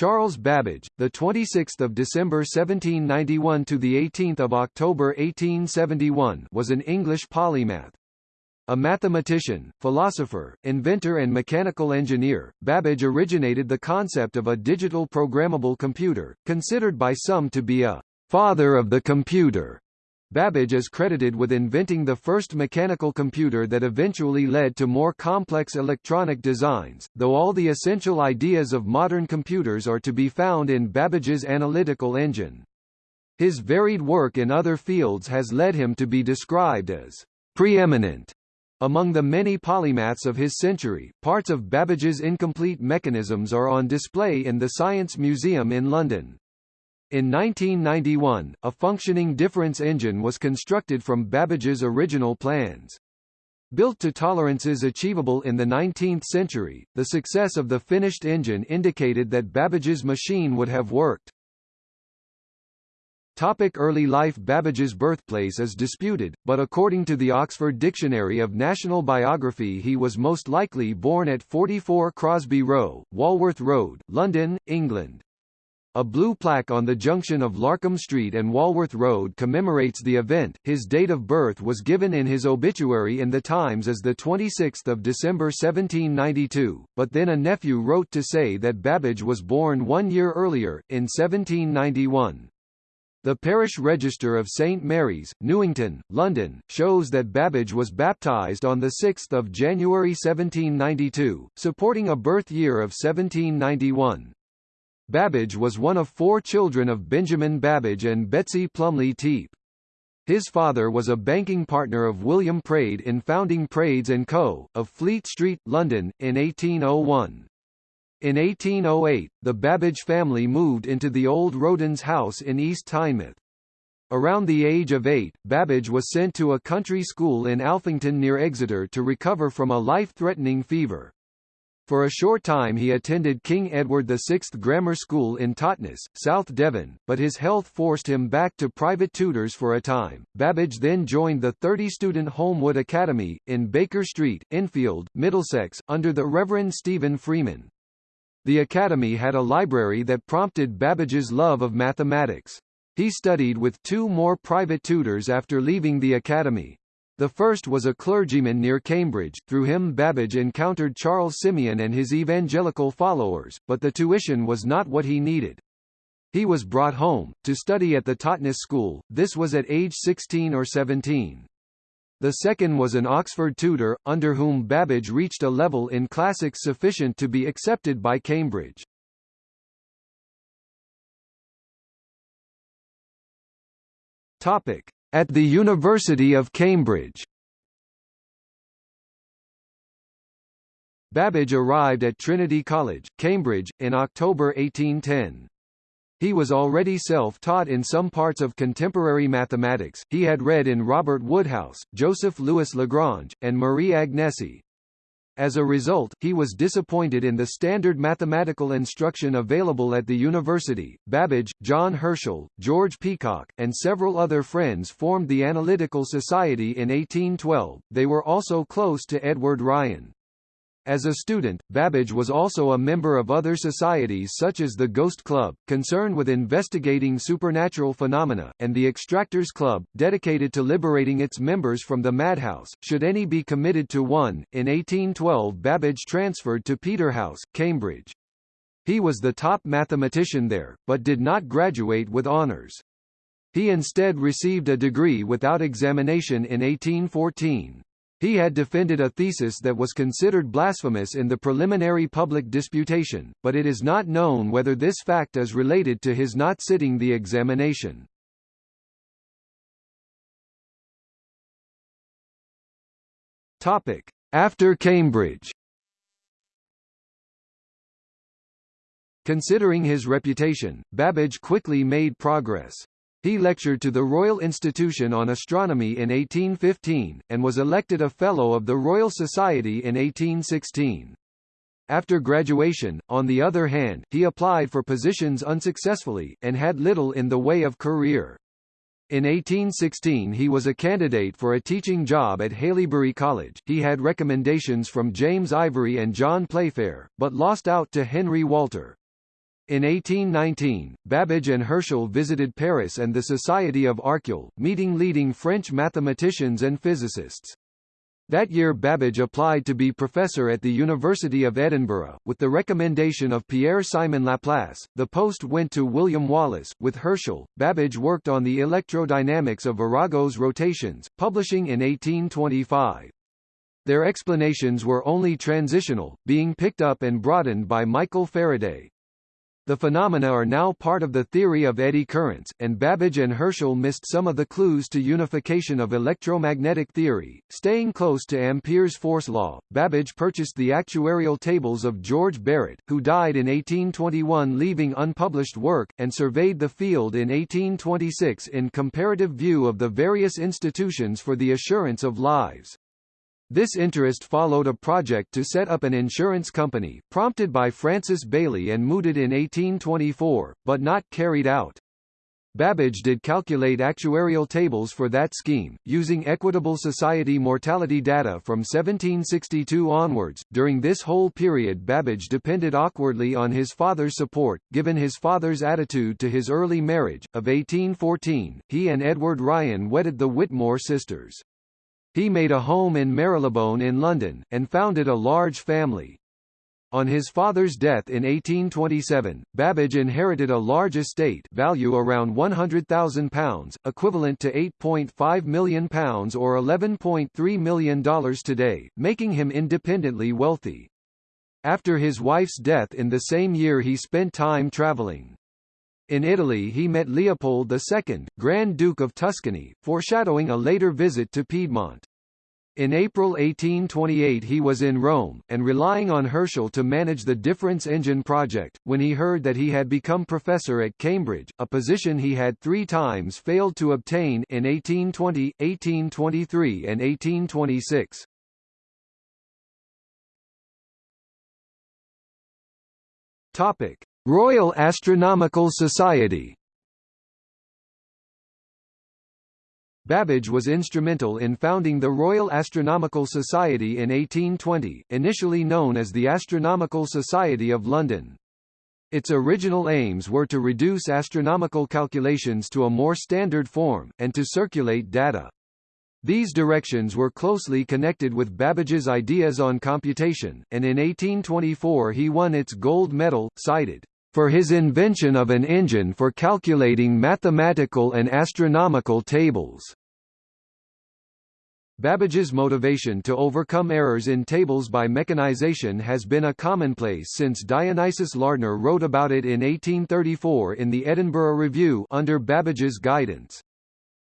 Charles Babbage, the 26th of December 1791 to the 18th of October 1871, was an English polymath. A mathematician, philosopher, inventor and mechanical engineer, Babbage originated the concept of a digital programmable computer, considered by some to be a father of the computer. Babbage is credited with inventing the first mechanical computer that eventually led to more complex electronic designs, though all the essential ideas of modern computers are to be found in Babbage's analytical engine. His varied work in other fields has led him to be described as preeminent among the many polymaths of his century. Parts of Babbage's incomplete mechanisms are on display in the Science Museum in London. In 1991, a functioning difference engine was constructed from Babbage's original plans. Built to tolerances achievable in the 19th century, the success of the finished engine indicated that Babbage's machine would have worked. Topic early life Babbage's birthplace is disputed, but according to the Oxford Dictionary of National Biography he was most likely born at 44 Crosby Row, Walworth Road, London, England. A blue plaque on the junction of Larcom Street and Walworth Road commemorates the event. His date of birth was given in his obituary in the Times as the 26th of December 1792, but then a nephew wrote to say that Babbage was born one year earlier, in 1791. The parish register of St Mary's, Newington, London, shows that Babbage was baptised on 6 January 1792, supporting a birth year of 1791. Babbage was one of four children of Benjamin Babbage and Betsy Plumleigh Teape. His father was a banking partner of William Praed in founding Praeds & Co., of Fleet Street, London, in 1801. In 1808, the Babbage family moved into the old Rowdens house in East Teignmouth. Around the age of eight, Babbage was sent to a country school in Alphington near Exeter to recover from a life-threatening fever. For a short time he attended King Edward VI Grammar School in Totnes, South Devon, but his health forced him back to private tutors for a time. Babbage then joined the 30-student Holmwood Academy, in Baker Street, Enfield, Middlesex, under the Reverend Stephen Freeman. The academy had a library that prompted Babbage's love of mathematics. He studied with two more private tutors after leaving the academy, the first was a clergyman near Cambridge, through him Babbage encountered Charles Simeon and his evangelical followers, but the tuition was not what he needed. He was brought home, to study at the Totnes School, this was at age 16 or 17. The second was an Oxford tutor, under whom Babbage reached a level in classics sufficient to be accepted by Cambridge. Topic. At the University of Cambridge. Babbage arrived at Trinity College, Cambridge, in October 1810. He was already self-taught in some parts of contemporary mathematics, he had read in Robert Woodhouse, Joseph Louis Lagrange, and Marie Agnesi, as a result, he was disappointed in the standard mathematical instruction available at the university. Babbage, John Herschel, George Peacock, and several other friends formed the Analytical Society in 1812. They were also close to Edward Ryan. As a student, Babbage was also a member of other societies such as the Ghost Club, concerned with investigating supernatural phenomena, and the Extractors Club, dedicated to liberating its members from the madhouse, should any be committed to one. In 1812 Babbage transferred to Peterhouse, Cambridge. He was the top mathematician there, but did not graduate with honours. He instead received a degree without examination in 1814. He had defended a thesis that was considered blasphemous in the preliminary public disputation, but it is not known whether this fact is related to his not sitting the examination. Topic: After Cambridge. Considering his reputation, Babbage quickly made progress. He lectured to the Royal Institution on Astronomy in 1815, and was elected a Fellow of the Royal Society in 1816. After graduation, on the other hand, he applied for positions unsuccessfully, and had little in the way of career. In 1816 he was a candidate for a teaching job at Haileybury College, he had recommendations from James Ivory and John Playfair, but lost out to Henry Walter. In 1819, Babbage and Herschel visited Paris and the Society of Arcueil, meeting leading French mathematicians and physicists. That year Babbage applied to be professor at the University of Edinburgh, with the recommendation of Pierre-Simon Laplace. The post went to William Wallace. With Herschel, Babbage worked on the electrodynamics of Arago's rotations, publishing in 1825. Their explanations were only transitional, being picked up and broadened by Michael Faraday. The phenomena are now part of the theory of eddy currents, and Babbage and Herschel missed some of the clues to unification of electromagnetic theory. Staying close to Ampere's force law, Babbage purchased the actuarial tables of George Barrett, who died in 1821 leaving unpublished work, and surveyed the field in 1826 in comparative view of the various institutions for the assurance of lives. This interest followed a project to set up an insurance company, prompted by Francis Baily and mooted in 1824, but not carried out. Babbage did calculate actuarial tables for that scheme, using Equitable Society mortality data from 1762 onwards. During this whole period Babbage depended awkwardly on his father's support, given his father's attitude to his early marriage. Of 1814, he and Edward Ryan wedded the Whitmore sisters. He made a home in Marylebone in London, and founded a large family. On his father's death in 1827, Babbage inherited a large estate value around £100,000, equivalent to £8.5 million or $11.3 million today, making him independently wealthy. After his wife's death in the same year he spent time travelling. In Italy he met Leopold II, Grand Duke of Tuscany, foreshadowing a later visit to Piedmont. In April 1828 he was in Rome, and relying on Herschel to manage the difference engine project, when he heard that he had become professor at Cambridge, a position he had three times failed to obtain in 1820, 1823 and 1826. Topic. Royal Astronomical Society Babbage was instrumental in founding the Royal Astronomical Society in 1820, initially known as the Astronomical Society of London. Its original aims were to reduce astronomical calculations to a more standard form, and to circulate data. These directions were closely connected with Babbage's ideas on computation, and in 1824 he won its gold medal, cited for his invention of an engine for calculating mathematical and astronomical tables. Babbage's motivation to overcome errors in tables by mechanization has been a commonplace since Dionysius Lardner wrote about it in 1834 in the Edinburgh Review under Babbage's guidance.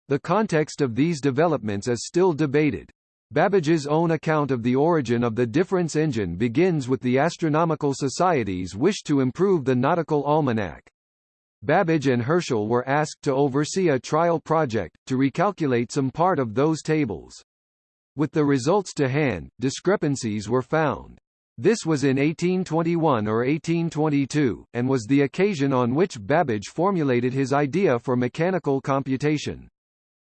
The context of these developments is still debated. Babbage's own account of the origin of the difference engine begins with the Astronomical Society's wish to improve the nautical almanac. Babbage and Herschel were asked to oversee a trial project, to recalculate some part of those tables. With the results to hand, discrepancies were found. This was in 1821 or 1822, and was the occasion on which Babbage formulated his idea for mechanical computation.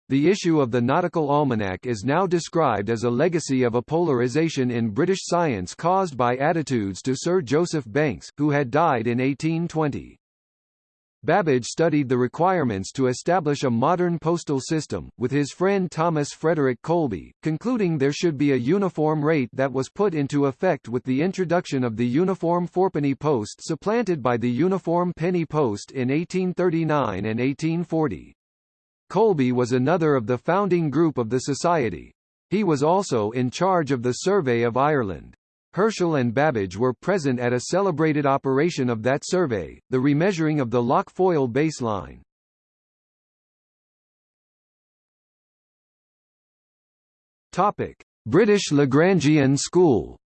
The issue of the Nautical Almanac is now described as a legacy of a polarization in British science caused by attitudes to Sir Joseph Banks, who had died in 1820. Babbage studied the requirements to establish a modern postal system, with his friend Thomas Frederick Colby, concluding there should be a uniform rate that was put into effect with the introduction of the uniform fourpenny post supplanted by the uniform penny post in 1839 and 1840. Colby was another of the founding group of the Society. He was also in charge of the Survey of Ireland. Herschel and Babbage were present at a celebrated operation of that survey, the remeasuring of the Lough Foyle baseline. Topic: British Lagrangian School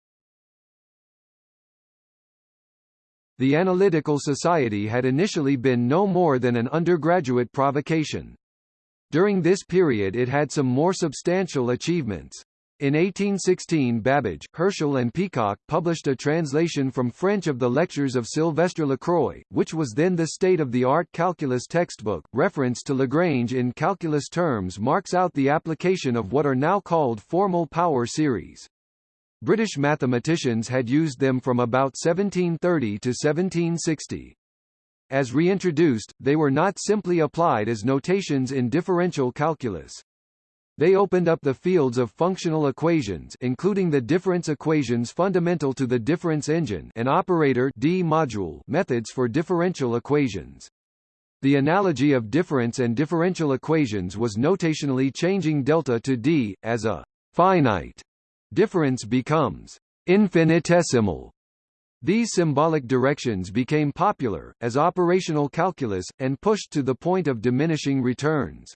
The Analytical Society had initially been no more than an undergraduate provocation. During this period it had some more substantial achievements. In 1816 Babbage, Herschel and Peacock published a translation from French of the lectures of Sylvestre Lacroix, which was then the state-of-the-art calculus textbook. Reference to Lagrange in calculus terms marks out the application of what are now called formal power series. British mathematicians had used them from about 1730 to 1760. As reintroduced, they were not simply applied as notations in differential calculus. They opened up the fields of functional equations including the difference equations fundamental to the difference engine and operator D module methods for differential equations. The analogy of difference and differential equations was notationally changing delta to D, as a finite difference becomes infinitesimal. These symbolic directions became popular, as operational calculus, and pushed to the point of diminishing returns.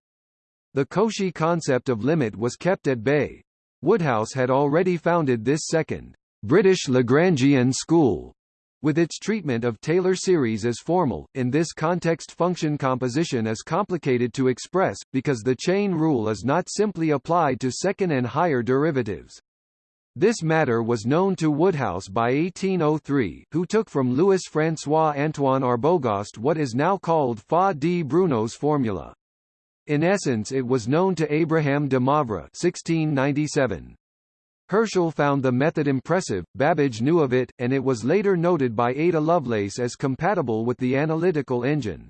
The Cauchy concept of limit was kept at bay. Woodhouse had already founded this second, British Lagrangian school, with its treatment of Taylor series as formal. In this context function composition is complicated to express, because the chain rule is not simply applied to second and higher derivatives. This matter was known to Woodhouse by 1803, who took from Louis François Antoine Arbogast what is now called Faà di Bruno's formula. In essence it was known to Abraham de Moivre 1697. Herschel found the method impressive, Babbage knew of it, and it was later noted by Ada Lovelace as compatible with the analytical engine.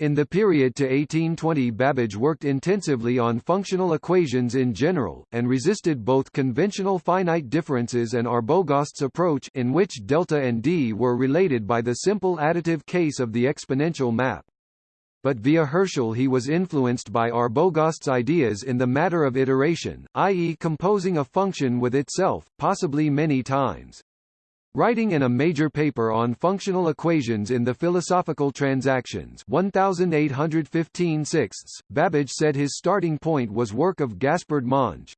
In the period to 1820 Babbage worked intensively on functional equations in general, and resisted both conventional finite differences and Arbogast's approach in which delta and d were related by the simple additive case of the exponential map but via Herschel he was influenced by Arbogast's ideas in the matter of iteration, i.e. composing a function with itself, possibly many times. Writing in a major paper on functional equations in the Philosophical Transactions 1815 sixths, Babbage said his starting point was work of Gaspard Monge.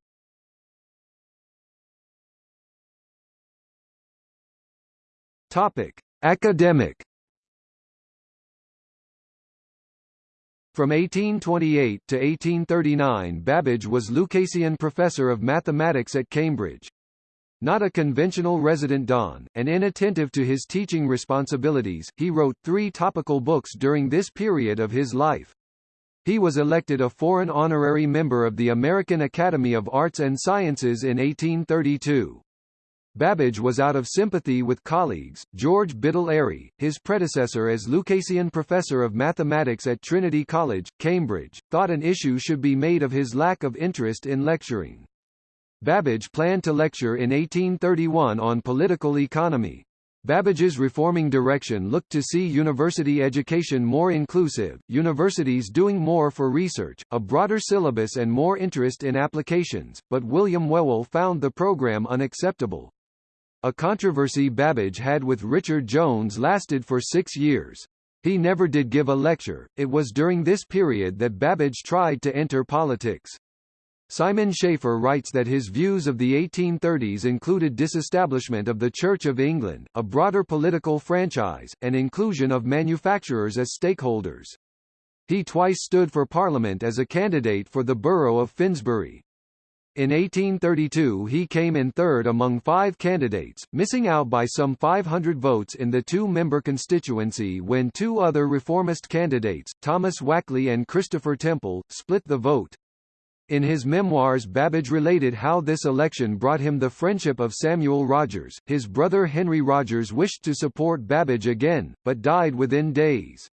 Topic: Academic From 1828 to 1839 Babbage was Lucasian Professor of Mathematics at Cambridge. Not a conventional resident don, and inattentive to his teaching responsibilities, he wrote three topical books during this period of his life. He was elected a foreign honorary member of the American Academy of Arts and Sciences in 1832. Babbage was out of sympathy with colleagues. George Biddell Airy, his predecessor as Lucasian Professor of Mathematics at Trinity College, Cambridge, thought an issue should be made of his lack of interest in lecturing. Babbage planned to lecture in 1831 on political economy. Babbage's reforming direction looked to see university education more inclusive, universities doing more for research, a broader syllabus and more interest in applications, but William Whewell found the program unacceptable. A controversy Babbage had with Richard Jones lasted for six years. He never did give a lecture, it was during this period that Babbage tried to enter politics. Simon Schaffer writes that his views of the 1830s included disestablishment of the Church of England, a broader political franchise, and inclusion of manufacturers as stakeholders. He twice stood for Parliament as a candidate for the borough of Finsbury. In 1832 he came in third among five candidates, missing out by some 500 votes in the two-member constituency when two other reformist candidates, Thomas Wakley and Christopher Temple, split the vote. In his memoirs Babbage related how this election brought him the friendship of Samuel Rogers. His brother Henry Rogers wished to support Babbage again, but died within days.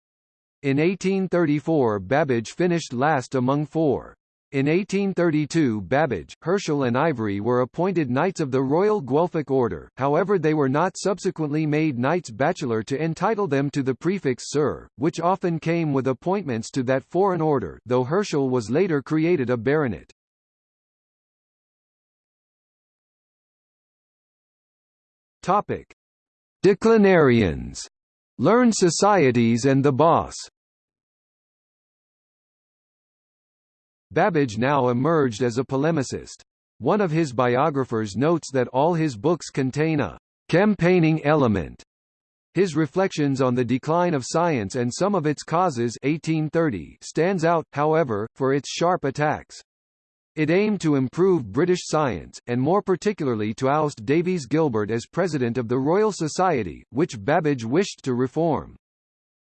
In 1834 Babbage finished last among four. In 1832 Babbage, Herschel and Ivory were appointed Knights of the Royal Guelphic Order, however they were not subsequently made Knights Bachelor to entitle them to the prefix Sir, which often came with appointments to that foreign order though Herschel was later created a baronet. Topic. Declinarians. Learned societies and the boss Babbage now emerged as a polemicist. One of his biographers notes that all his books contain a campaigning element. His reflections on the decline of science and some of its causes 1830 stands out, however, for its sharp attacks. It aimed to improve British science, and more particularly to oust Davies Gilbert as president of the Royal Society, which Babbage wished to reform.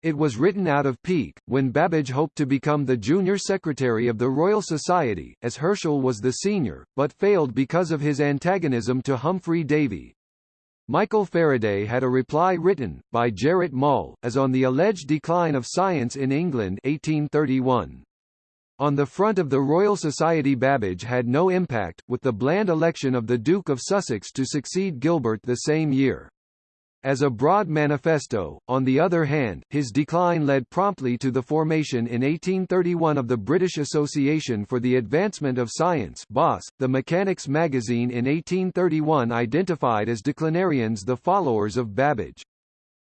It was written out of pique, when Babbage hoped to become the junior secretary of the Royal Society, as Herschel was the senior, but failed because of his antagonism to Humphry Davy. Michael Faraday had a reply written, by Gerrit Moll, as on the alleged decline of science in England 1831. On the front of the Royal Society Babbage had no impact, with the bland election of the Duke of Sussex to succeed Gilbert the same year. As a broad manifesto, on the other hand, his decline led promptly to the formation in 1831 of the British Association for the Advancement of Science BAS. .The Mechanics magazine in 1831 identified as declinarians the followers of Babbage.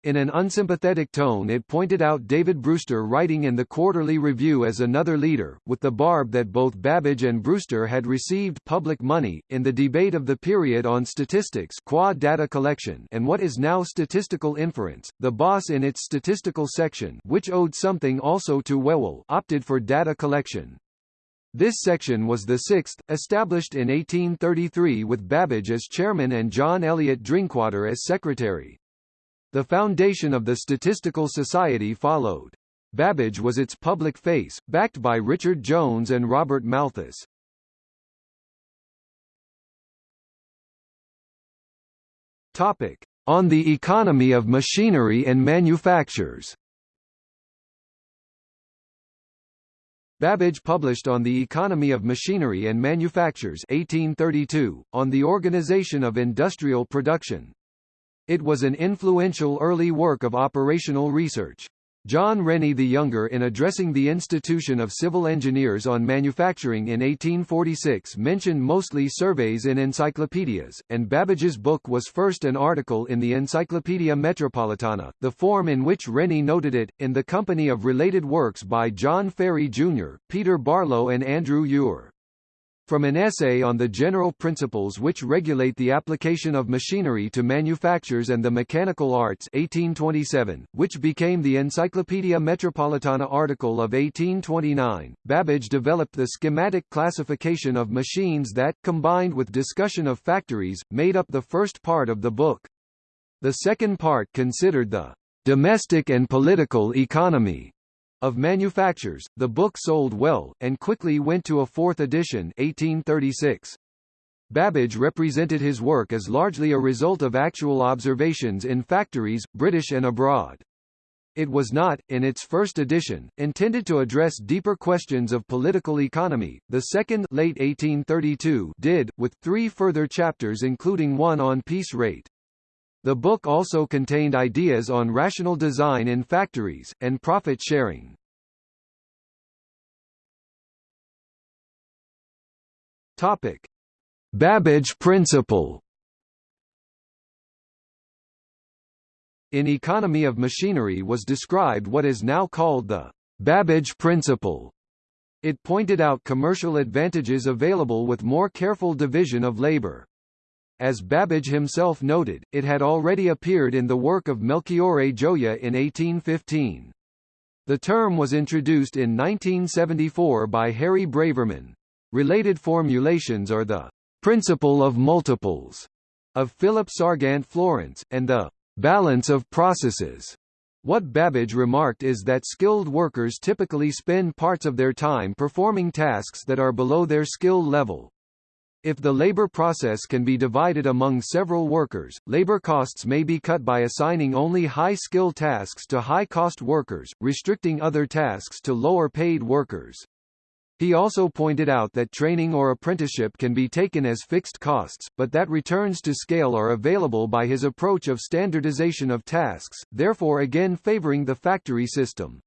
In an unsympathetic tone it pointed out David Brewster writing in the Quarterly Review as another leader, with the barb that both Babbage and Brewster had received public money, in the debate of the period on statistics qua data collection and what is now statistical inference, the boss in its statistical section which owed something also to Whewell opted for data collection. This section was the sixth, established in 1833 with Babbage as chairman and John Eliot Drinkwater as secretary. The foundation of the Statistical Society followed. Babbage was its public face, backed by Richard Jones and Robert Malthus. Topic: On the economy of machinery and manufactures. Babbage published on the Economy of Machinery and Manufactures 1832, on the organization of industrial production, it was an influential early work of operational research. John Rennie the Younger in addressing the Institution of Civil Engineers on Manufacturing in 1846 mentioned mostly surveys in encyclopedias, and Babbage's book was first an article in the Encyclopaedia Metropolitana, the form in which Rennie noted it, in the company of related works by John Farey Jr., Peter Barlow and Andrew Ure. From an essay on the general principles which regulate the application of machinery to manufactures and the mechanical arts 1827, which became the Encyclopaedia Metropolitana article of 1829, Babbage developed the schematic classification of machines that, combined with discussion of factories, made up the first part of the book. The second part considered the domestic and political economy of manufactures, the book sold well, and quickly went to a fourth edition 1836. Babbage represented his work as largely a result of actual observations in factories, British and abroad. It was not, in its first edition, intended to address deeper questions of political economy. The second late 1832 did, with three further chapters including one on piece rate. The book also contained ideas on rational design in factories, and profit sharing. Topic. Babbage principle In Economy of Machinery was described what is now called the Babbage principle. It pointed out commercial advantages available with more careful division of labor. As Babbage himself noted, it had already appeared in the work of Melchiorre Gioia in 1815. The term was introduced in 1974 by Harry Braverman. Related formulations are the principle of multiples of Philip Sargant Florence, and the balance of processes. What Babbage remarked is that skilled workers typically spend parts of their time performing tasks that are below their skill level. If the labor process can be divided among several workers, labor costs may be cut by assigning only high-skill tasks to high-cost workers, restricting other tasks to lower-paid workers. He also pointed out that training or apprenticeship can be taken as fixed costs, but that returns to scale are available by his approach of standardization of tasks, therefore again favoring the factory system.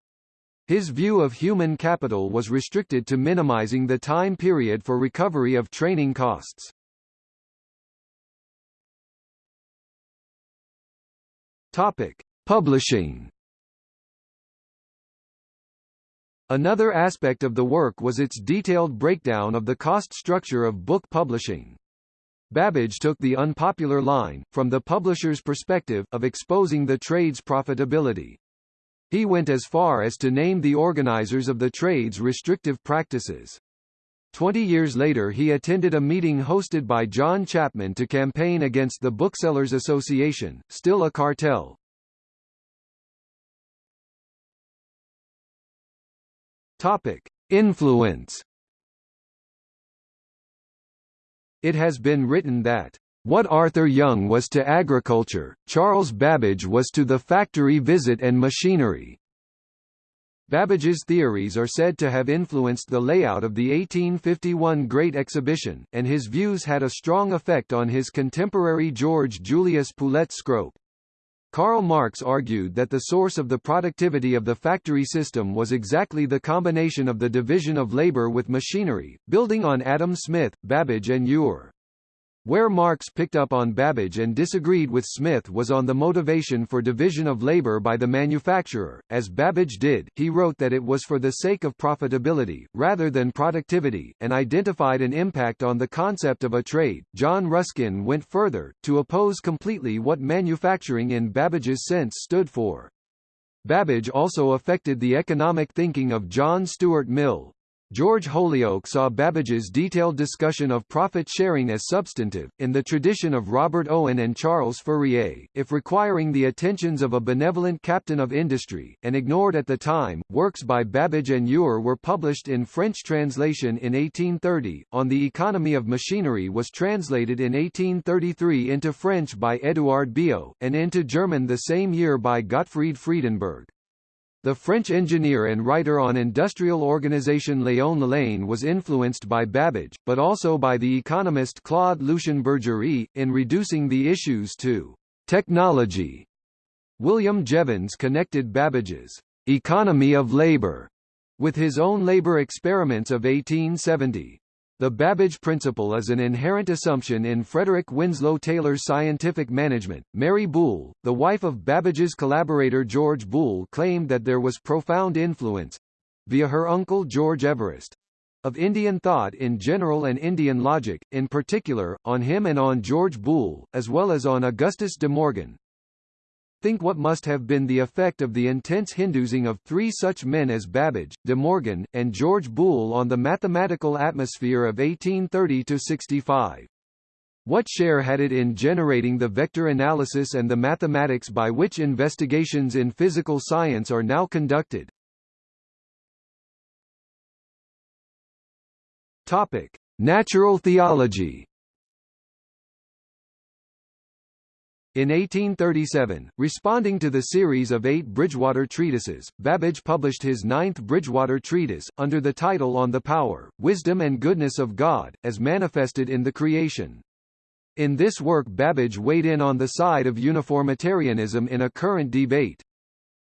His view of human capital was restricted to minimizing the time period for recovery of training costs. Topic: Publishing. Another aspect of the work was its detailed breakdown of the cost structure of book publishing. Babbage took the unpopular line, from the publisher's perspective, of exposing the trade's profitability. He went as far as to name the organizers of the trade's restrictive practices. Twenty years later he attended a meeting hosted by John Chapman to campaign against the Booksellers Association, still a cartel. Topic. Influence It has been written that What Arthur Young was to agriculture, Charles Babbage was to the factory visit and machinery. Babbage's theories are said to have influenced the layout of the 1851 Great Exhibition, and his views had a strong effect on his contemporary George Julius Poulet Scrope. Karl Marx argued that the source of the productivity of the factory system was exactly the combination of the division of labor with machinery, building on Adam Smith, Babbage and Ure. Where Marx picked up on Babbage and disagreed with Smith was on the motivation for division of labor by the manufacturer. As Babbage did, he wrote that it was for the sake of profitability, rather than productivity, and identified an impact on the concept of a trade. John Ruskin went further, to oppose completely what manufacturing in Babbage's sense stood for. Babbage also affected the economic thinking of John Stuart Mill, George Holyoake saw Babbage's detailed discussion of profit sharing as substantive, in the tradition of Robert Owen and Charles Fourier, if requiring the attentions of a benevolent captain of industry, and ignored at the time. Works by Babbage and Ure were published in French translation in 1830. On the Economy of Machinery was translated in 1833 into French by Édouard Biot, and into German the same year by Gottfried Friedenberg. The French engineer and writer on industrial organization Léon Lalanne was influenced by Babbage, but also by the economist Claude Lucien Bergery, in reducing the issues to technology. William Jevons connected Babbage's economy of labor with his own labor experiments of 1870. The Babbage principle is an inherent assumption in Frederick Winslow Taylor's scientific management. Mary Boole, the wife of Babbage's collaborator George Boole claimed that there was profound influence via her uncle George Everest of Indian thought in general and Indian logic, in particular, on him and on George Boole, as well as on Augustus de Morgan, Think what must have been the effect of the intense Hinduising of three such men as Babbage, De Morgan, and George Boole on the mathematical atmosphere of 1830–65. What share had it in generating the vector analysis and the mathematics by which investigations in physical science are now conducted? Topic: Natural theology. In 1837, responding to the series of eight Bridgewater treatises, Babbage published his ninth Bridgewater treatise, under the title On the Power, Wisdom and Goodness of God, as manifested in the creation. In this work Babbage weighed in on the side of uniformitarianism in a current debate.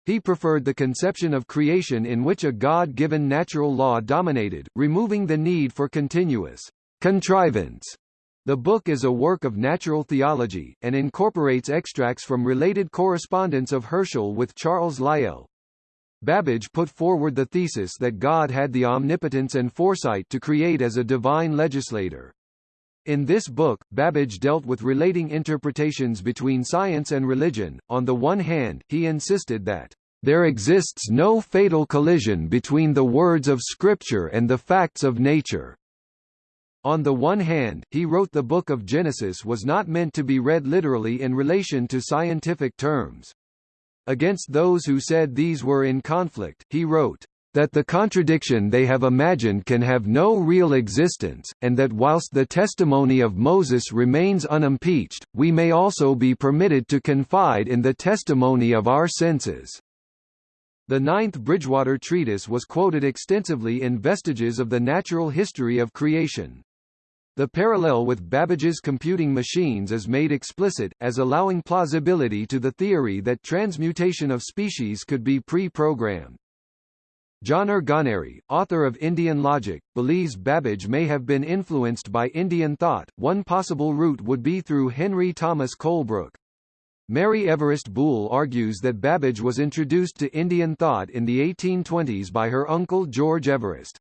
He preferred the conception of creation in which a God-given natural law dominated, removing the need for continuous contrivance the book is a work of natural theology, and incorporates extracts from related correspondence of Herschel with Charles Lyell. Babbage put forward the thesis that God had the omnipotence and foresight to create as a divine legislator. In this book, Babbage dealt with relating interpretations between science and religion. On the one hand, he insisted that there exists no fatal collision between the words of Scripture and the facts of nature. On the one hand, he wrote the Book of Genesis was not meant to be read literally in relation to scientific terms. Against those who said these were in conflict, he wrote, that the contradiction they have imagined can have no real existence, and that whilst the testimony of Moses remains unimpeached, we may also be permitted to confide in the testimony of our senses. The Ninth Bridgewater Treatise was quoted extensively in Vestiges of the Natural History of Creation. The parallel with Babbage's computing machines is made explicit, as allowing plausibility to the theory that transmutation of species could be pre-programmed. John Ganeri, author of Indian Logic, believes Babbage may have been influenced by Indian thought. One possible route would be through Henry Thomas Colebrooke. Mary Everest Boole argues that Babbage was introduced to Indian thought in the 1820s by her uncle George Everest.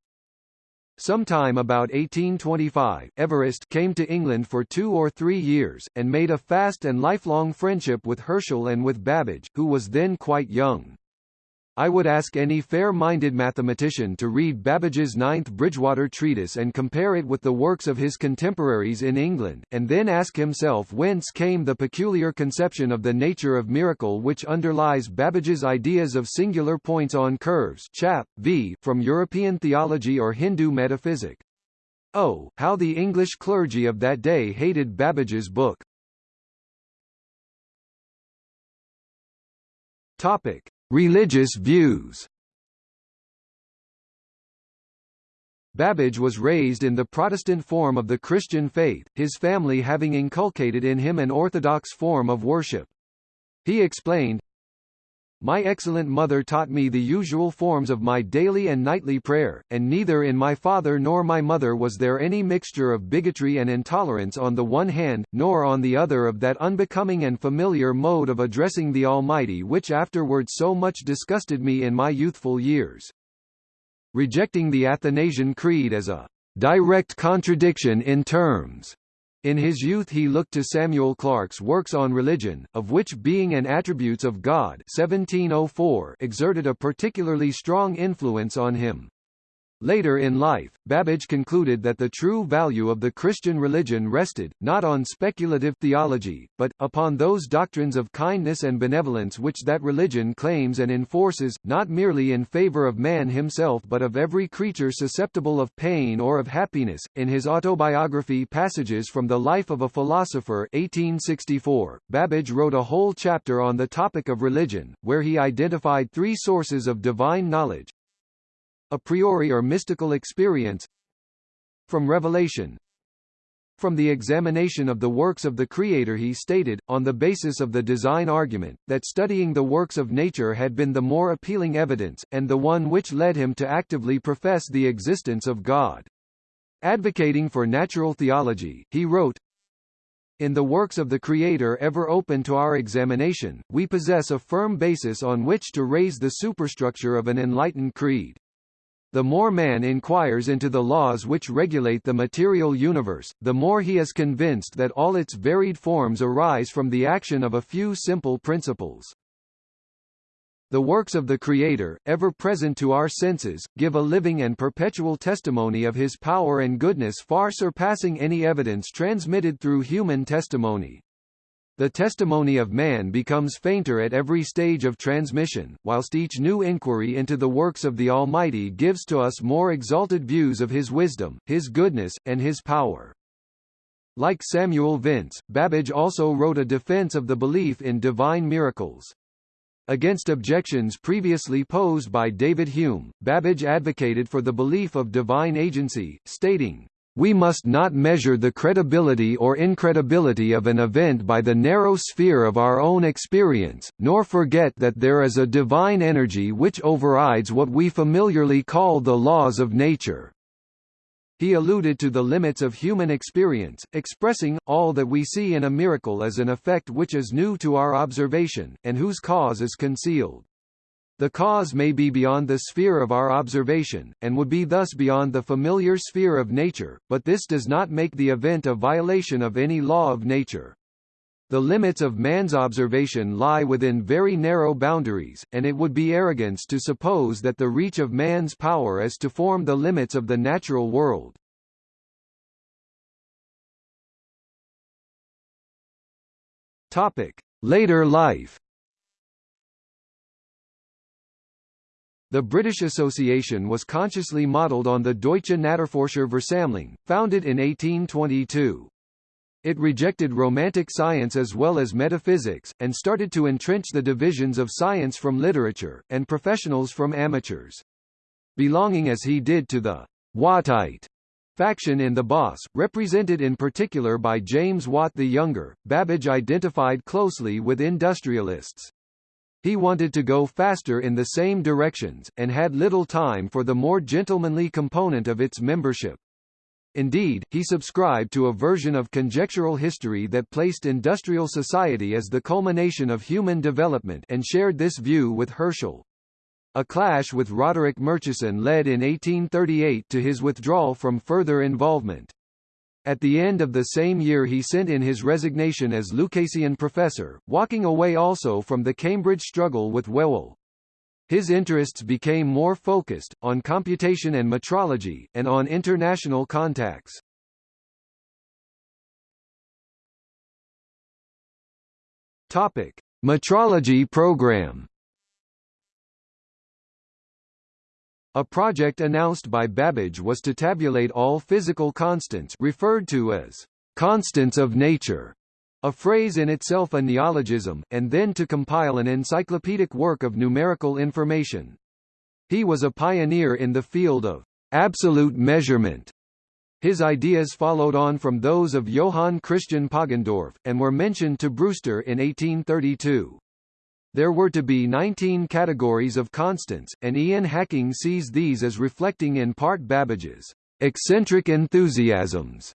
Sometime about 1825, Everest came to England for two or three years, and made a fast and lifelong friendship with Herschel and with Babbage, who was then quite young. I would ask any fair-minded mathematician to read Babbage's Ninth Bridgewater Treatise and compare it with the works of his contemporaries in England, and then ask himself whence came the peculiar conception of the nature of miracle which underlies Babbage's ideas of singular points on curves chap. v. from European theology or Hindu metaphysic. Oh, how the English clergy of that day hated Babbage's book. Topic: Religious views. Babbage was raised in the Protestant form of the Christian faith, his family having inculcated in him an orthodox form of worship. He explained, my excellent mother taught me the usual forms of my daily and nightly prayer, and neither in my father nor my mother was there any mixture of bigotry and intolerance on the one hand, nor on the other of that unbecoming and familiar mode of addressing the Almighty which afterwards so much disgusted me in my youthful years. Rejecting the Athanasian Creed as a direct contradiction in terms in his youth he looked to Samuel Clarke's works on religion, of which Being and Attributes of God 1704 exerted a particularly strong influence on him. Later in life, Babbage concluded that the true value of the Christian religion rested, not on speculative theology, but, upon those doctrines of kindness and benevolence which that religion claims and enforces, not merely in favor of man himself but of every creature susceptible of pain or of happiness. In his autobiography Passages from the Life of a Philosopher 1864, Babbage wrote a whole chapter on the topic of religion, where he identified three sources of divine knowledge, a priori or mystical experience from revelation from the examination of the works of the Creator he stated, on the basis of the design argument, that studying the works of nature had been the more appealing evidence, and the one which led him to actively profess the existence of God. Advocating for natural theology, he wrote, in the works of the Creator ever open to our examination, we possess a firm basis on which to raise the superstructure of an enlightened creed. The more man inquires into the laws which regulate the material universe, the more he is convinced that all its varied forms arise from the action of a few simple principles. The works of the Creator, ever present to our senses, give a living and perpetual testimony of his power and goodness far surpassing any evidence transmitted through human testimony. The testimony of man becomes fainter at every stage of transmission, whilst each new inquiry into the works of the Almighty gives to us more exalted views of His wisdom, His goodness, and His power. Like Samuel Vince, Babbage also wrote a defense of the belief in divine miracles. Against objections previously posed by David Hume, Babbage advocated for the belief of divine agency, stating, we must not measure the credibility or incredibility of an event by the narrow sphere of our own experience, nor forget that there is a divine energy which overrides what we familiarly call the laws of nature. He alluded to the limits of human experience, expressing, all that we see in a miracle as an effect which is new to our observation, and whose cause is concealed. The cause may be beyond the sphere of our observation, and would be thus beyond the familiar sphere of nature, but this does not make the event a violation of any law of nature. The limits of man's observation lie within very narrow boundaries, and it would be arrogance to suppose that the reach of man's power is to form the limits of the natural world. Topic: Later life The British Association was consciously modelled on the Deutsche Naturforscher Versammlung, founded in 1822. It rejected romantic science as well as metaphysics, and started to entrench the divisions of science from literature, and professionals from amateurs. Belonging as he did to the Wattite faction in the Boss, represented in particular by James Watt the Younger, Babbage identified closely with industrialists. He wanted to go faster in the same directions, and had little time for the more gentlemanly component of its membership. Indeed, he subscribed to a version of conjectural history that placed industrial society as the culmination of human development and shared this view with Herschel. A clash with Roderick Murchison led in 1838 to his withdrawal from further involvement. At the end of the same year he sent in his resignation as Lucasian professor, walking away also from the Cambridge struggle with Whewell. His interests became more focused, on computation and metrology, and on international contacts. Topic. Metrology program A project announced by Babbage was to tabulate all physical constants referred to as constants of nature, a phrase in itself a neologism, and then to compile an encyclopedic work of numerical information. He was a pioneer in the field of absolute measurement. His ideas followed on from those of Johann Christian Poggendorff, and were mentioned to Brewster in 1832. There were to be 19 categories of constants, and Ian Hacking sees these as reflecting in part Babbage's eccentric enthusiasms.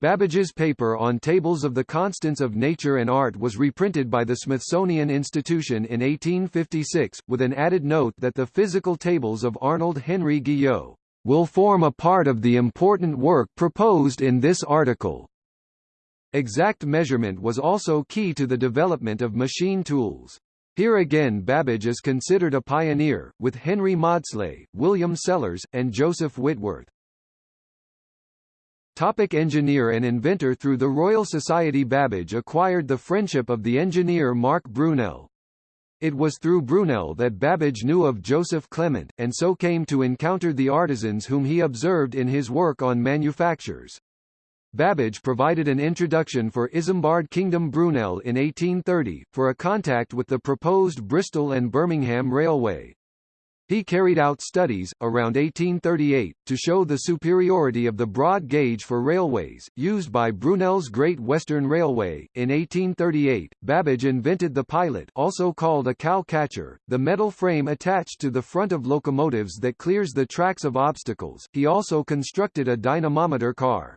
Babbage's paper on tables of the constants of nature and art was reprinted by the Smithsonian Institution in 1856, with an added note that the physical tables of Arnold Henry Guyot will form a part of the important work proposed in this article. Exact measurement was also key to the development of machine tools. Here again Babbage is considered a pioneer, with Henry Maudslay, William Sellers, and Joseph Whitworth. Topic engineer and inventor Through the Royal Society Babbage acquired the friendship of the engineer Marc Brunel. It was through Brunel that Babbage knew of Joseph Clement, and so came to encounter the artisans whom he observed in his work on manufactures. Babbage provided an introduction for Isambard Kingdom Brunel in 1830, for a contact with the proposed Bristol and Birmingham Railway. He carried out studies, around 1838, to show the superiority of the broad gauge for railways, used by Brunel's Great Western Railway. In 1838, Babbage invented the pilot also called a cow catcher, the metal frame attached to the front of locomotives that clears the tracks of obstacles. He also constructed a dynamometer car.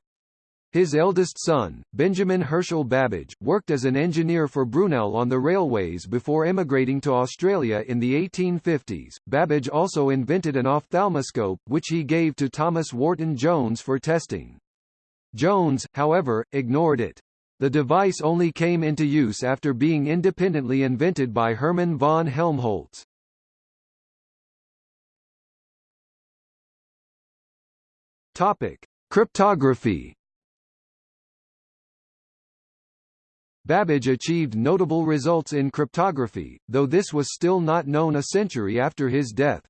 His eldest son, Benjamin Herschel Babbage, worked as an engineer for Brunel on the railways before emigrating to Australia in the 1850s. Babbage also invented an ophthalmoscope, which he gave to Thomas Wharton Jones for testing. Jones, however, ignored it. The device only came into use after being independently invented by Hermann von Helmholtz. Topic: Cryptography Babbage achieved notable results in cryptography, though this was still not known a century after his death.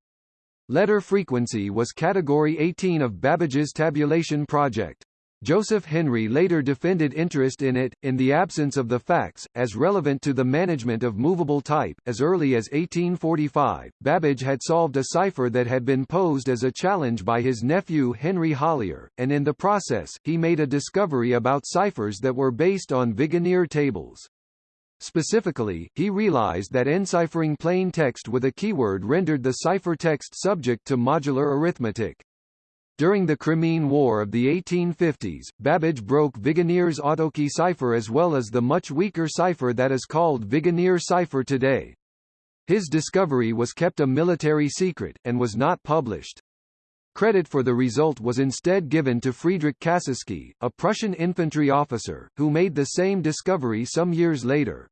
Letter frequency was category 18 of Babbage's tabulation project. Joseph Henry later defended interest in it, in the absence of the facts, as relevant to the management of movable type. As early as 1845, Babbage had solved a cipher that had been posed as a challenge by his nephew Henry Hollier, and in the process, he made a discovery about ciphers that were based on Vigenère tables. Specifically, he realized that enciphering plain text with a keyword rendered the cipher text subject to modular arithmetic. During the Crimean War of the 1850s, Babbage broke Vigenère's autokey cipher as well as the much weaker cipher that is called Vigenère cipher today. His discovery was kept a military secret, and was not published. Credit for the result was instead given to Friedrich Kasiski, a Prussian infantry officer, who made the same discovery some years later.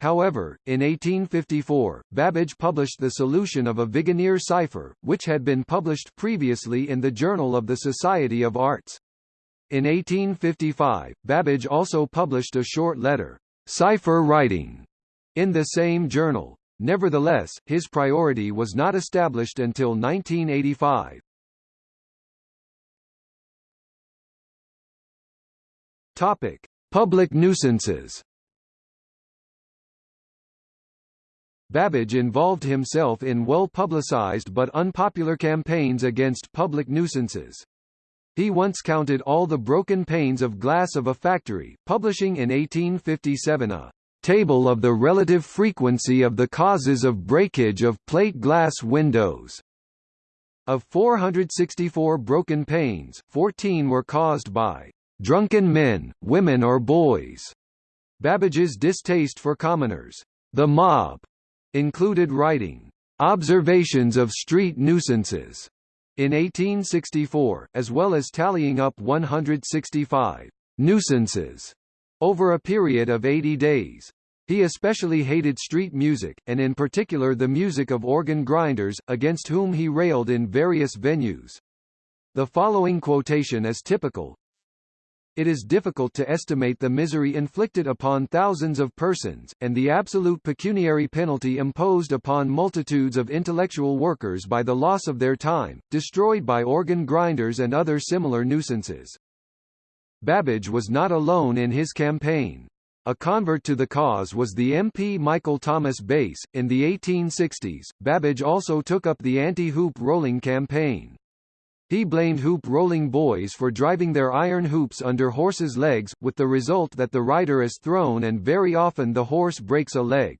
However, in 1854, Babbage published the solution of a Vigenère cipher, which had been published previously in the Journal of the Society of Arts. In 1855, Babbage also published a short letter, Cipher Writing, in the same journal. Nevertheless, his priority was not established until 1985. Topic: Public nuisances. Babbage involved himself in well-publicized but unpopular campaigns against public nuisances. He once counted all the broken panes of glass of a factory, publishing in 1857 a table of the relative frequency of the causes of breakage of plate glass windows. Of 464 broken panes, 14 were caused by drunken men, women or boys. Babbage's distaste for commoners, the mob, included writing Observations of Street Nuisances in 1864, as well as tallying up 165 nuisances over a period of 80 days. He especially hated street music, and in particular the music of organ grinders, against whom he railed in various venues. The following quotation is typical. It is difficult to estimate the misery inflicted upon thousands of persons, and the absolute pecuniary penalty imposed upon multitudes of intellectual workers by the loss of their time, destroyed by organ grinders and other similar nuisances. Babbage was not alone in his campaign. A convert to the cause was the MP Michael Thomas Bass. In the 1860s, Babbage also took up the anti-hoop rolling campaign. He blamed hoop rolling boys for driving their iron hoops under horses' legs, with the result that the rider is thrown and very often the horse breaks a leg.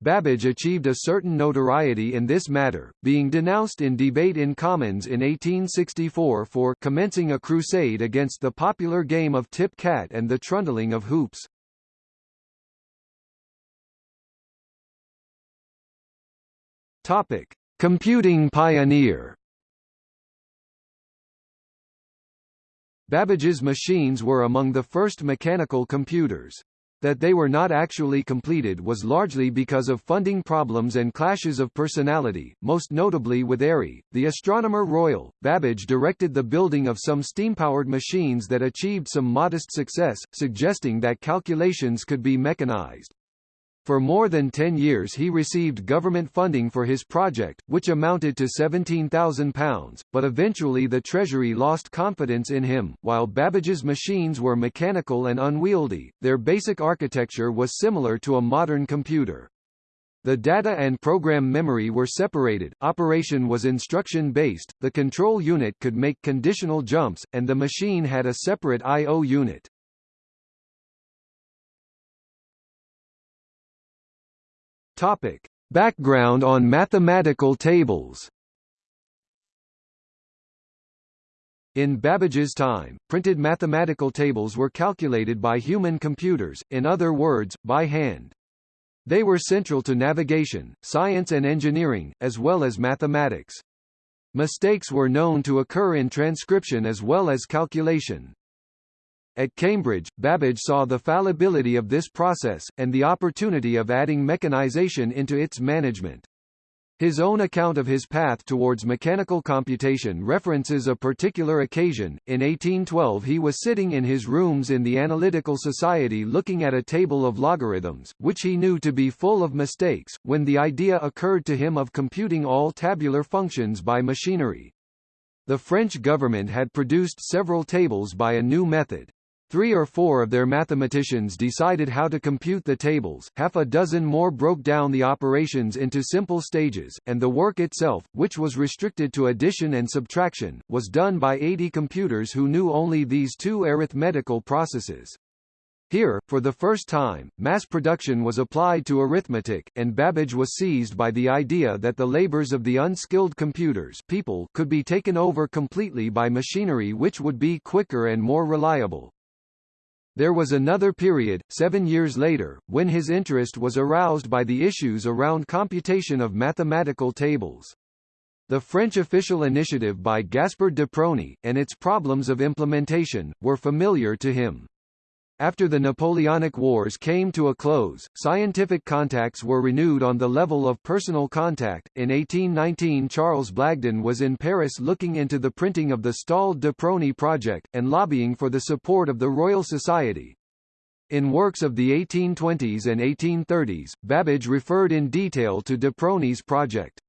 Babbage achieved a certain notoriety in this matter, being denounced in debate in Commons in 1864 for commencing a crusade against the popular game of tip-cat and the trundling of hoops. Topic: Computing pioneer. Babbage's machines were among the first mechanical computers. That they were not actually completed was largely because of funding problems and clashes of personality, most notably with Airy, the astronomer royal. Babbage directed the building of some steam-powered machines that achieved some modest success, suggesting that calculations could be mechanized. For more than 10 years he received government funding for his project, which amounted to £17,000, but eventually the Treasury lost confidence in him. While Babbage's machines were mechanical and unwieldy, their basic architecture was similar to a modern computer. The data and program memory were separated, operation was instruction-based, the control unit could make conditional jumps, and the machine had a separate I.O. unit. Topic: Background on mathematical tables. In Babbage's time, printed mathematical tables were calculated by human computers, in other words, by hand. They were central to navigation, science and engineering, as well as mathematics. Mistakes were known to occur in transcription as well as calculation. At Cambridge, Babbage saw the fallibility of this process, and the opportunity of adding mechanization into its management. His own account of his path towards mechanical computation references a particular occasion. In 1812 he was sitting in his rooms in the Analytical Society looking at a table of logarithms, which he knew to be full of mistakes, when the idea occurred to him of computing all tabular functions by machinery. The French government had produced several tables by a new method. Three or four of their mathematicians decided how to compute the tables, half a dozen more broke down the operations into simple stages, and the work itself, which was restricted to addition and subtraction, was done by 80 computers who knew only these two arithmetical processes. Here, for the first time, mass production was applied to arithmetic, and Babbage was seized by the idea that the labors of the unskilled computers people could be taken over completely by machinery which would be quicker and more reliable. There was another period, seven years later, when his interest was aroused by the issues around computation of mathematical tables. The French official initiative by Gaspard de Prony, and its problems of implementation, were familiar to him. After the Napoleonic Wars came to a close, scientific contacts were renewed on the level of personal contact. In 1819 Charles Blagden was in Paris looking into the printing of the stalled de Prony project, and lobbying for the support of the Royal Society. In works of the 1820s and 1830s, Babbage referred in detail to de Prony's project.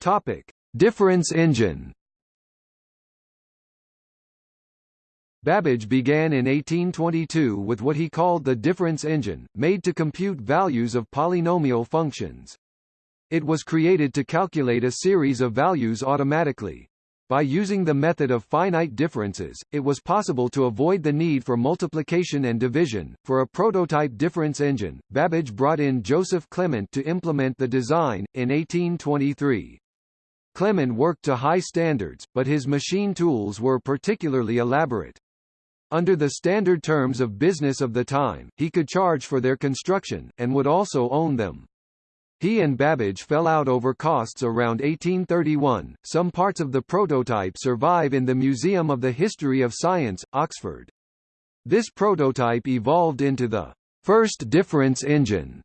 Topic: Difference engine. Babbage began in 1822 with what he called the difference engine, made to compute values of polynomial functions. It was created to calculate a series of values automatically. By using the method of finite differences, it was possible to avoid the need for multiplication and division. For a prototype difference engine, Babbage brought in Joseph Clement to implement the design, in 1823. Clement worked to high standards, but his machine tools were particularly elaborate. Under the standard terms of business of the time, he could charge for their construction, and would also own them. He and Babbage fell out over costs around 1831. Some parts of the prototype survive in the Museum of the History of Science, Oxford. This prototype evolved into the first difference engine.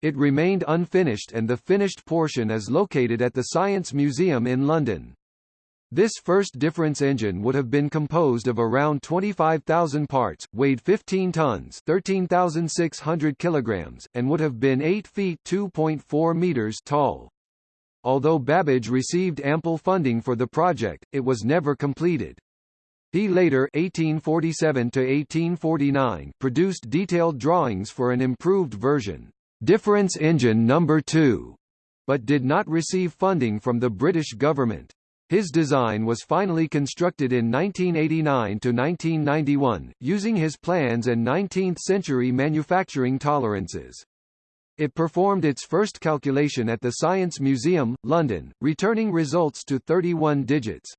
It remained unfinished and the finished portion is located at the Science Museum in London. This first difference engine would have been composed of around 25,000 parts, weighed 15 tons 13,600 kilograms, and would have been 8 feet 2.4 meters tall. Although Babbage received ample funding for the project, it was never completed. He later 1847 produced detailed drawings for an improved version, difference engine number 2, but did not receive funding from the British government. His design was finally constructed in 1989–1991, using his plans and 19th-century manufacturing tolerances. It performed its first calculation at the Science Museum, London, returning results to 31 digits.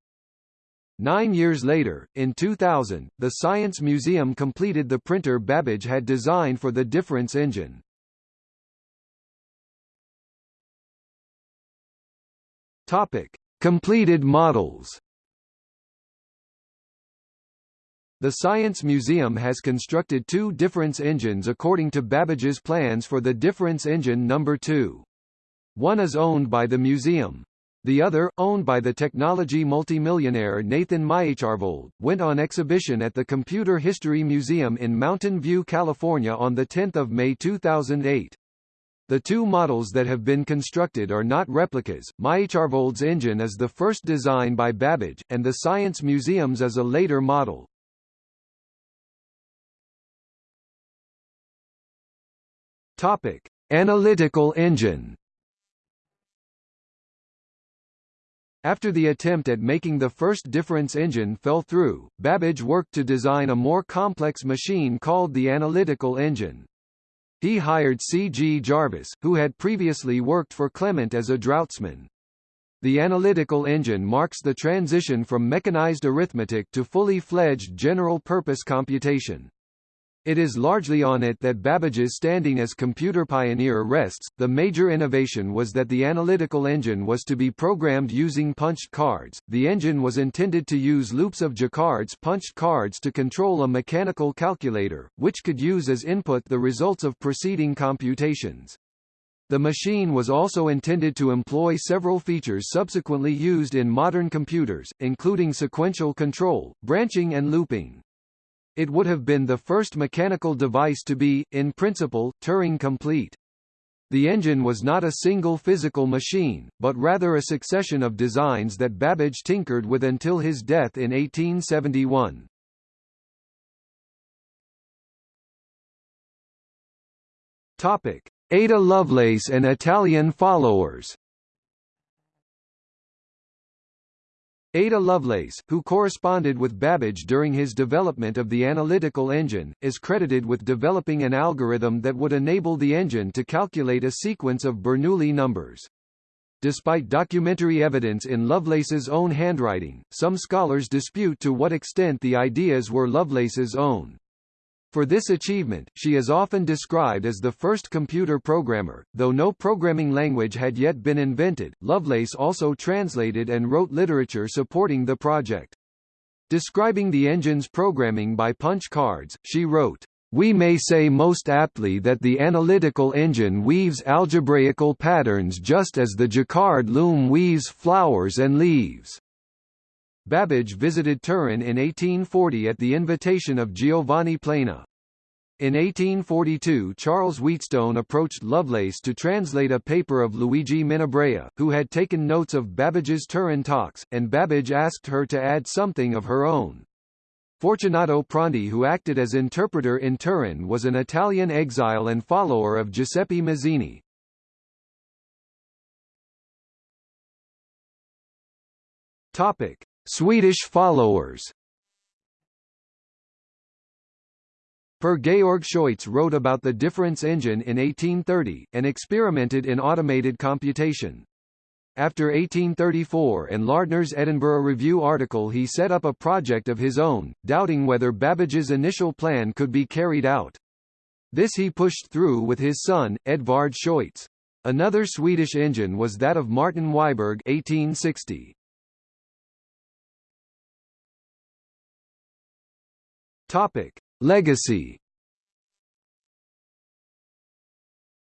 Nine years later, in 2000, the Science Museum completed the printer Babbage had designed for the difference engine. Topic. Completed models The Science Museum has constructed two difference engines according to Babbage's plans for the difference engine number 2. One is owned by the museum. The other, owned by the technology multimillionaire Nathan Myhrvold, went on exhibition at the Computer History Museum in Mountain View, California on 10 May 2008. The two models that have been constructed are not replicas. Myhrvold's engine is the first design by Babbage, and the Science Museum's is a later model. Topic: Analytical engine. After the attempt at making the first difference engine fell through, Babbage worked to design a more complex machine called the analytical engine. He hired C. G. Jarvis, who had previously worked for Clement as a draughtsman. The analytical engine marks the transition from mechanized arithmetic to fully fledged general-purpose computation. It is largely on it that Babbage's standing as computer pioneer rests. The major innovation was that the analytical engine was to be programmed using punched cards. The engine was intended to use loops of Jacquard's punched cards to control a mechanical calculator, which could use as input the results of preceding computations. The machine was also intended to employ several features subsequently used in modern computers, including sequential control, branching and looping. It would have been the first mechanical device to be, in principle, Turing-complete. The engine was not a single physical machine, but rather a succession of designs that Babbage tinkered with until his death in 1871. Topic: Ada Lovelace and Italian followers Ada Lovelace, who corresponded with Babbage during his development of the analytical engine, is credited with developing an algorithm that would enable the engine to calculate a sequence of Bernoulli numbers. Despite documentary evidence in Lovelace's own handwriting, some scholars dispute to what extent the ideas were Lovelace's own. For this achievement, she is often described as the first computer programmer, though no programming language had yet been invented. Lovelace also translated and wrote literature supporting the project. Describing the engine's programming by punch cards, she wrote, we may say most aptly that the analytical engine weaves algebraical patterns just as the Jacquard loom weaves flowers and leaves. Babbage visited Turin in 1840 at the invitation of Giovanni Plana. In 1842 Charles Wheatstone approached Lovelace to translate a paper of Luigi Menabrea, who had taken notes of Babbage's Turin talks, and Babbage asked her to add something of her own. Fortunato Prandi who acted as interpreter in Turin was an Italian exile and follower of Giuseppe Mazzini. Topic. Swedish followers Per Georg Scheutz wrote about the difference engine in 1830, and experimented in automated computation. After 1834 and Lardner's Edinburgh Review article he set up a project of his own, doubting whether Babbage's initial plan could be carried out. This he pushed through with his son, Edvard Scheutz. Another Swedish engine was that of Martin Wiberg 1860. Topic: Legacy.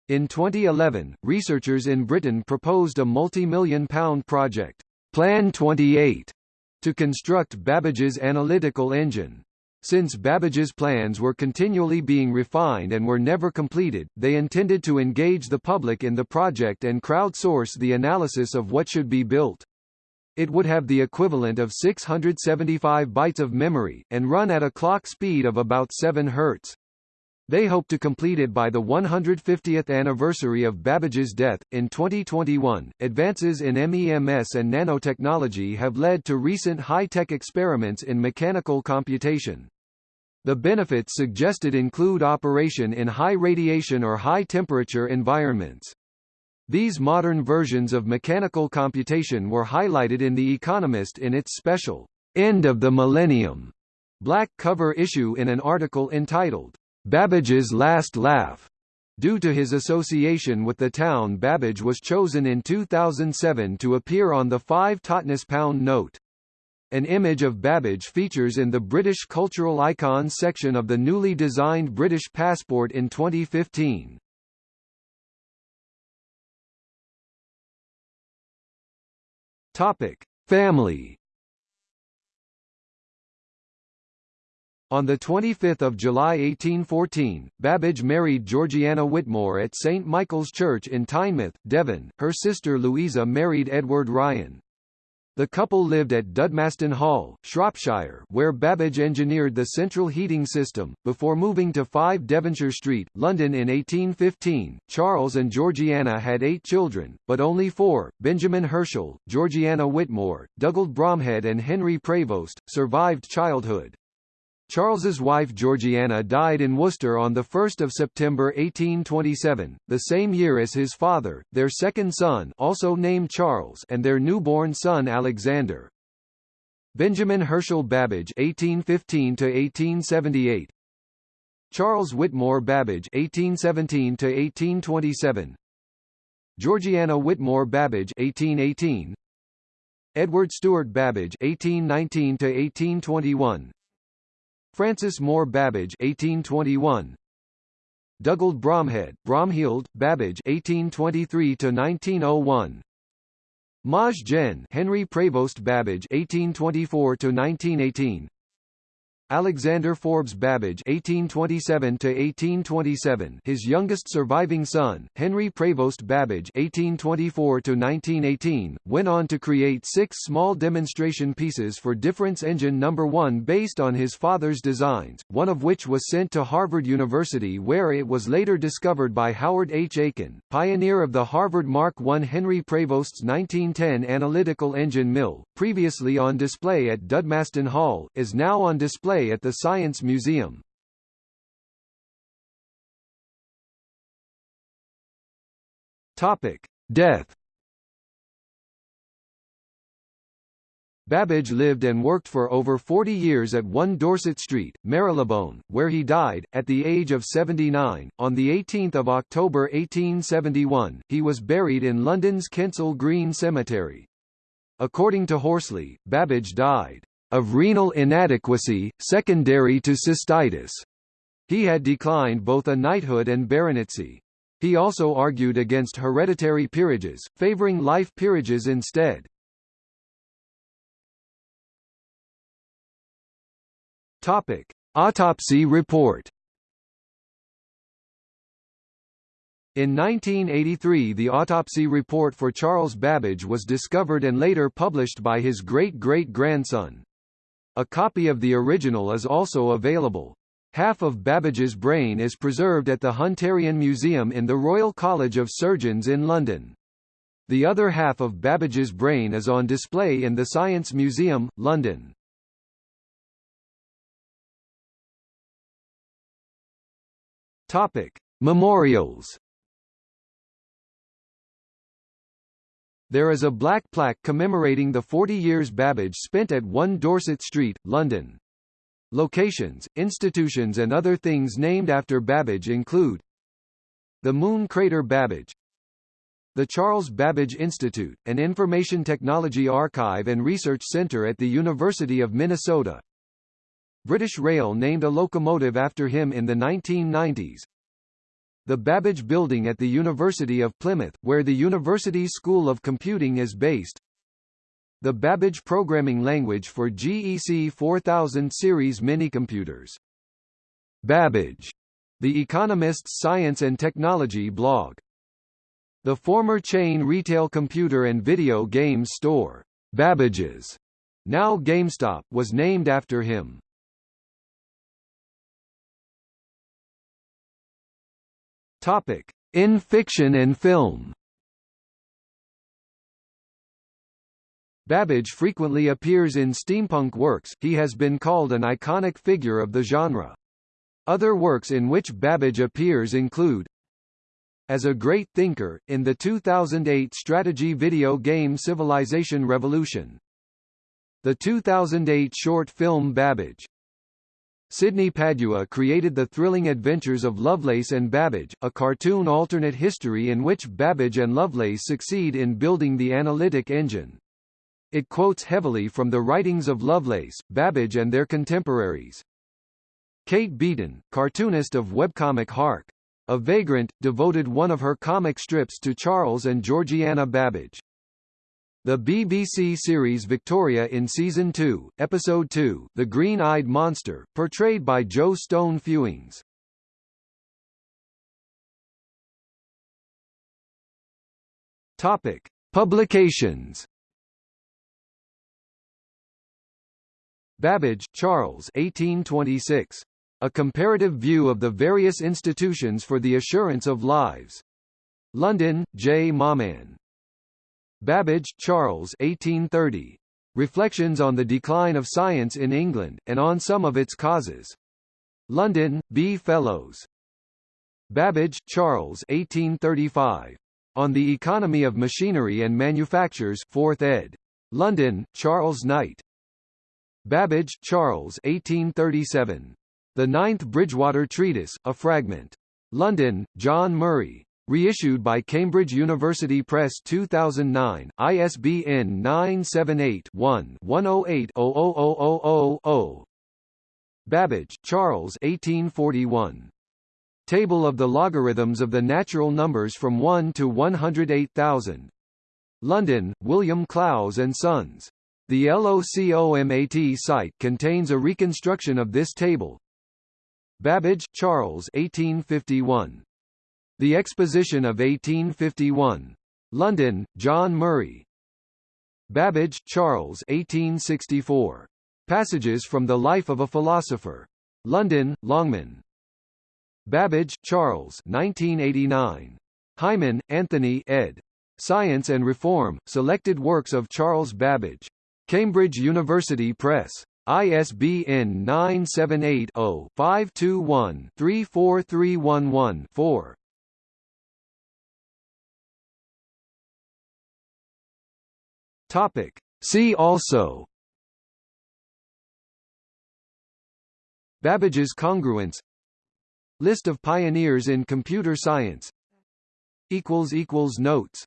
In 2011, researchers in Britain proposed a multi-million pound project, Plan 28, to construct Babbage's analytical engine. Since Babbage's plans were continually being refined and were never completed, they intended to engage the public in the project and crowdsource the analysis of what should be built. It would have the equivalent of 675 bytes of memory, and run at a clock speed of about 7 Hz. They hope to complete it by the 150th anniversary of Babbage's death. In 2021, advances in MEMS and nanotechnology have led to recent high-tech experiments in mechanical computation. The benefits suggested include operation in high radiation or high temperature environments. These modern versions of mechanical computation were highlighted in The Economist in its special End of the Millennium black cover issue in an article entitled Babbage's Last Laugh. Due to his association with the town Babbage was chosen in 2007 to appear on the 5 Totnes pound note. An image of Babbage features in the British Cultural Icons section of the newly designed British passport in 2015. Topic: Family On 25 July 1814, Babbage married Georgiana Whitmore at St Michael's Church in Teignmouth, Devon. Her sister Louisa married Edward Ryan. The couple lived at Dudmaston Hall, Shropshire where Babbage engineered the central heating system, before moving to 5 Devonshire Street, London in 1815. Charles and Georgiana had eight children, but only four, Benjamin Herschel, Georgiana Whitmore, Dugald Bromhead and Henry Prevost, survived childhood. Charles's wife Georgiana died in Worcester on 1 September 1827, the same year as his father, their second son also named Charles and their newborn son Alexander. Benjamin Herschel Babbage (1815–1878), Charles Whitmore Babbage (1817–1827), Georgiana Whitmore Babbage (1818), Edward Stewart Babbage (1819–1821), Francis Moore Babbage 1821 Dugald Bromhead, Bromhild, Babbage 1823 to 1901 Maj Gen Henry Prevost Babbage 1824 to 1918 Alexander Forbes Babbage (1827–1827), his youngest surviving son, Henry Prevost Babbage (1824–1918), went on to create six small demonstration pieces for Difference Engine No. 1 based on his father's designs, one of which was sent to Harvard University where it was later discovered by Howard H. Aiken, pioneer of the Harvard Mark I. Henry Prevost's 1910 analytical engine mill, previously on display at Dudmaston Hall, is now on display display at the Science Museum. Topic: Death. Babbage lived and worked for over 40 years at 1 Dorset Street, Marylebone, where he died, at the age of 79. On 18 October 1871, he was buried in London's Kensal Green Cemetery. According to Horsley, Babbage died of renal inadequacy, secondary to cystitis. He had declined both a knighthood and baronetcy. He also argued against hereditary peerages, favouring life peerages instead. Topic: Autopsy report. In 1983 the autopsy report for Charles Babbage was discovered and later published by his great-great-grandson. A copy of the original is also available. Half of Babbage's brain is preserved at the Hunterian Museum in the Royal College of Surgeons in London. The other half of Babbage's brain is on display in the Science Museum, London. Topic: Memorials There is a black plaque commemorating the 40 years Babbage spent at 1 Dorset Street, London. Locations, institutions and other things named after Babbage include the Moon Crater Babbage the Charles Babbage Institute, an information technology archive and research center at the University of Minnesota. British Rail named a locomotive after him in the 1990s the Babbage Building at the University of Plymouth, where the University School of Computing is based. the Babbage programming language for GEC 4000 series minicomputers. Babbage, The Economist's science and technology blog. The former chain retail computer and video game store, Babbage's, now GameStop, was named after him. Topic: In fiction and film. Babbage frequently appears in steampunk works, he has been called an iconic figure of the genre. Other works in which Babbage appears include As a Great Thinker, in the 2008 strategy video game Civilization Revolution. The 2008 short film Babbage. Sydney Padua created The Thrilling Adventures of Lovelace and Babbage, a cartoon alternate history in which Babbage and Lovelace succeed in building the analytic engine. It quotes heavily from the writings of Lovelace, Babbage and their contemporaries. Kate Beaton, cartoonist of webcomic Hark! A Vagrant, devoted one of her comic strips to Charles and Georgiana Babbage. The BBC series Victoria in Season 2, Episode 2, The Green-Eyed Monster, portrayed by Joe Stone Fewings. Topic: Publications Babbage, Charles 1826. A Comparative View of the Various Institutions for the Assurance of Lives. London, J. Mawman. Babbage, Charles 1830. Reflections on the Decline of Science in England, and on some of its causes. London, B. Fellows. Babbage, Charles 1835. On the Economy of Machinery and Manufactures 4th ed. London, Charles Knight. Babbage, Charles 1837. The Ninth Bridgewater Treatise, a fragment. London, John Murray. Reissued by Cambridge University Press 2009, ISBN 978-1-108-00000. Babbage, Charles 1841. Table of the logarithms of the natural numbers from 1 to 108,000. London, William Clowes and Sons. The LOCOMAT site contains a reconstruction of this table. Babbage, Charles 1851. The Exposition of 1851. London, John Murray. Babbage, Charles 1864. Passages from the Life of a Philosopher. London, Longman. Babbage, Charles 1989. Hyman, Anthony ed. Science and Reform, Selected Works of Charles Babbage. Cambridge University Press. ISBN 978-0-521-34311-4. Topic. See also. Babbage's congruence. List of pioneers in computer science. Notes